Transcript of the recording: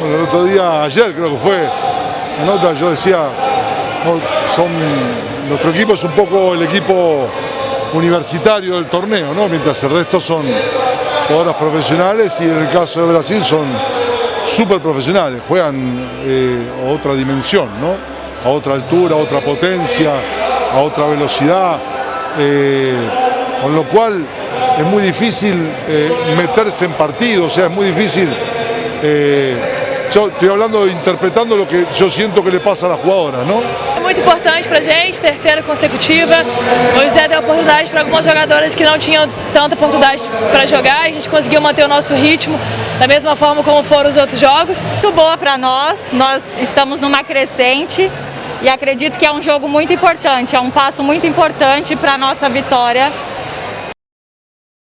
Bueno, el otro día, ayer creo que fue, yo decía, son, nuestro equipo es un poco el equipo universitario del torneo, ¿no? mientras el resto son jugadoras profesionales y en el caso de Brasil son súper profesionales, juegan eh, otra dimensión, ¿no? a otra altura, a otra potencia, a otra velocidad, eh, con lo cual es muy difícil eh, meterse en partido, o sea, es muy difícil yo estoy hablando, interpretando lo que yo siento que le pasa a las jugadoras, ¿no? É muito importante pra gente, terceira consecutiva. O José deu oportunidade para algumas jogadoras que não tinham tanta oportunidade para jogar e a gente conseguiu manter o nosso ritmo da mesma forma como foram os outros jogos. Muito boa para nós, nós estamos numa crescente e acredito que é um jogo muito importante, é um passo muito importante para a nossa vitória